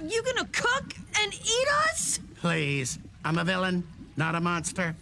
Are you gonna cook and eat us? Please. I'm a villain, not a monster.